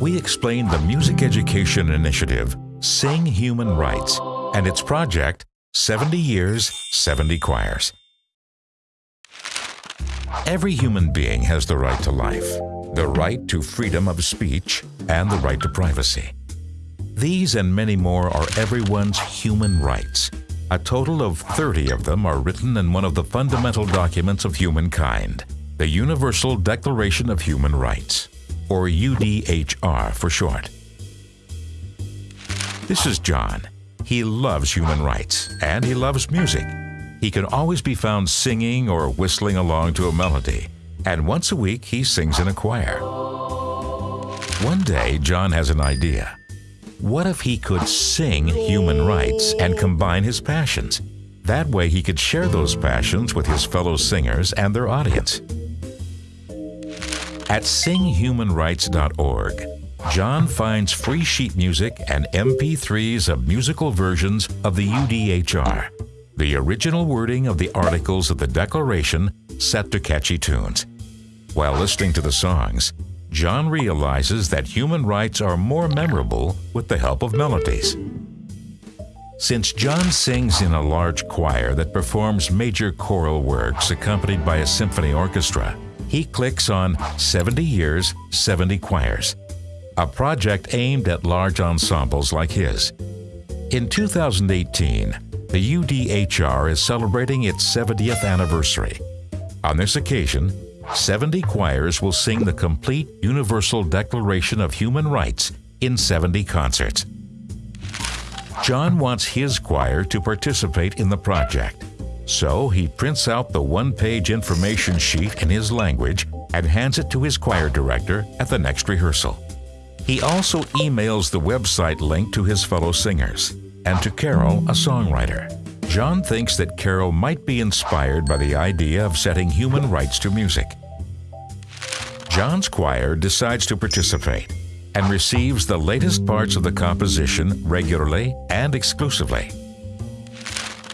we explain the music education initiative Sing Human Rights and its project 70 Years, 70 Choirs. Every human being has the right to life, the right to freedom of speech, and the right to privacy. These and many more are everyone's human rights. A total of 30 of them are written in one of the fundamental documents of humankind, the Universal Declaration of Human Rights, or UDHR for short. This is John. He loves human rights, and he loves music. He can always be found singing or whistling along to a melody, and once a week he sings in a choir. One day, John has an idea. What if he could sing human rights and combine his passions? That way he could share those passions with his fellow singers and their audience. At singhumanrights.org, John finds free sheet music and MP3s of musical versions of the UDHR, the original wording of the articles of the Declaration set to catchy tunes. While listening to the songs, John realizes that human rights are more memorable with the help of melodies. Since John sings in a large choir that performs major choral works accompanied by a symphony orchestra, he clicks on 70 Years, 70 Choirs, a project aimed at large ensembles like his. In 2018, the UDHR is celebrating its 70th anniversary. On this occasion, 70 choirs will sing the complete Universal Declaration of Human Rights in 70 concerts. John wants his choir to participate in the project, so he prints out the one-page information sheet in his language and hands it to his choir director at the next rehearsal. He also emails the website link to his fellow singers and to Carol, a songwriter. John thinks that Carol might be inspired by the idea of setting human rights to music. John's choir decides to participate and receives the latest parts of the composition regularly and exclusively.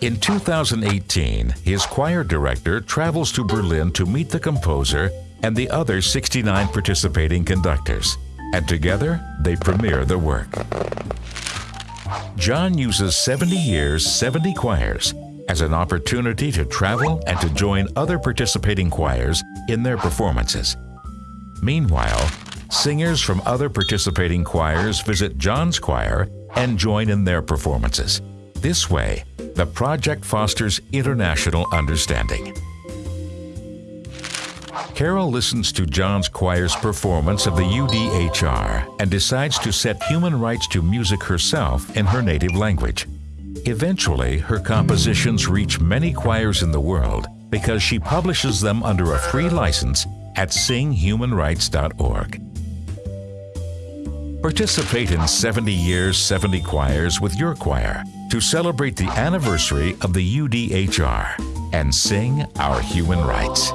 In 2018, his choir director travels to Berlin to meet the composer and the other 69 participating conductors, and together they premiere the work. John uses 70 years, 70 choirs as an opportunity to travel and to join other participating choirs in their performances. Meanwhile, singers from other participating choirs visit John's choir and join in their performances. This way, the project fosters international understanding. Carol listens to John's choir's performance of the UDHR and decides to set human rights to music herself in her native language. Eventually, her compositions reach many choirs in the world because she publishes them under a free license at singhumanrights.org. Participate in 70 Years, 70 Choirs with your choir to celebrate the anniversary of the UDHR and sing our human rights.